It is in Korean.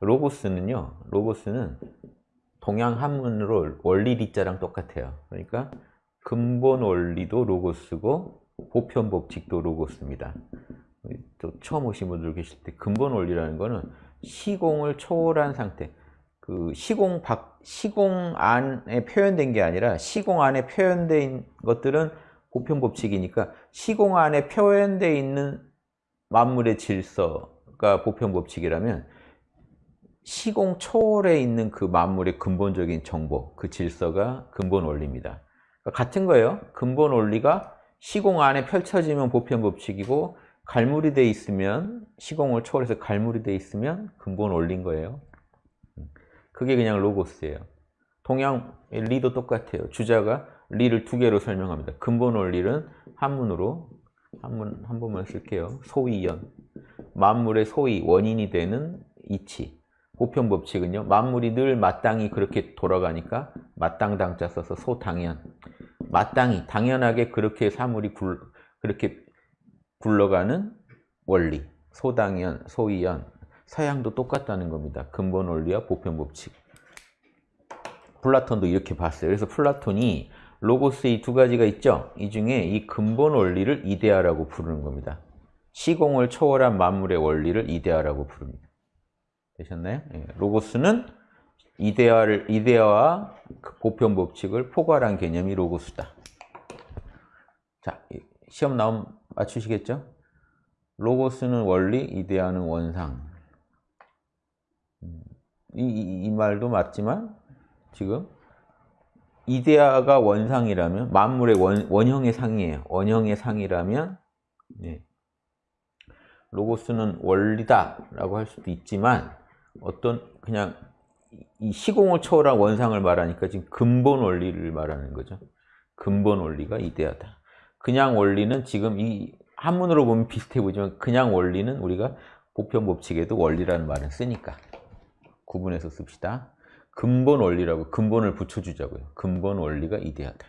로고스는요. 로고스는 동양 한문으로 원리 리자랑 똑같아요. 그러니까 근본 원리도 로고스고 보편 법칙도 로고스입니다. 또 처음 오신 분들 계실 때 근본 원리라는 거는 시공을 초월한 상태. 그 시공 밖 시공 안에 표현된 게 아니라 시공 안에 표현된 것들은 보편 법칙이니까 시공 안에 표현되어 있는 만물의 질서가 보편 법칙이라면 시공 초월에 있는 그 만물의 근본적인 정보, 그 질서가 근본 원리입니다. 그러니까 같은 거예요. 근본 원리가 시공 안에 펼쳐지면 보편 법칙이고 갈무리 돼 있으면 시공을 초월해서 갈무리 돼 있으면 근본 원리인 거예요. 그게 그냥 로고스예요. 동양 리도 똑같아요. 주자가 리를 두 개로 설명합니다. 근본 원리는 한문으로 한문 한 번만 쓸게요. 소위연 만물의 소위 원인이 되는 이치 보편 법칙은요. 만물이 늘 마땅히 그렇게 돌아가니까 마땅당자 써서 소당연 마땅히 당연하게 그렇게 사물이 굴, 그렇게 굴러가는 원리 소당연, 소위연 서양도 똑같다는 겁니다. 근본 원리와 보편 법칙 플라톤도 이렇게 봤어요. 그래서 플라톤이 로고스 이 두 가지가 있죠. 이 중에 이 근본 원리를 이데아라고 부르는 겁니다. 시공을 초월한 만물의 원리를 이데아라고 부릅니다. 되셨나요? 예. 로고스는 이데아를 이데아와 그 보편 법칙을 포괄한 개념이 로고스다. 자, 시험 나오면 맞추시겠죠? 로고스는 원리, 이데아는 원상. 음, 이, 이, 이 말도 맞지만 지금 이데아가 원상이라면 만물의 원, 원형의 상이에요. 원형의 상이라면 네. 로고스는 원리다라고 할 수도 있지만 어떤 그냥 이 시공을 초월한 원상을 말하니까 지금 근본 원리를 말하는 거죠. 근본 원리가 이데아다. 그냥 원리는 지금 이 한문으로 보면 비슷해 보이지만 그냥 원리는 우리가 보편 법칙에도 원리라는 말을 쓰니까 구분해서 씁시다. 근본 원리라고 근본을 붙여주자고요. 근본 원리가 이데아다.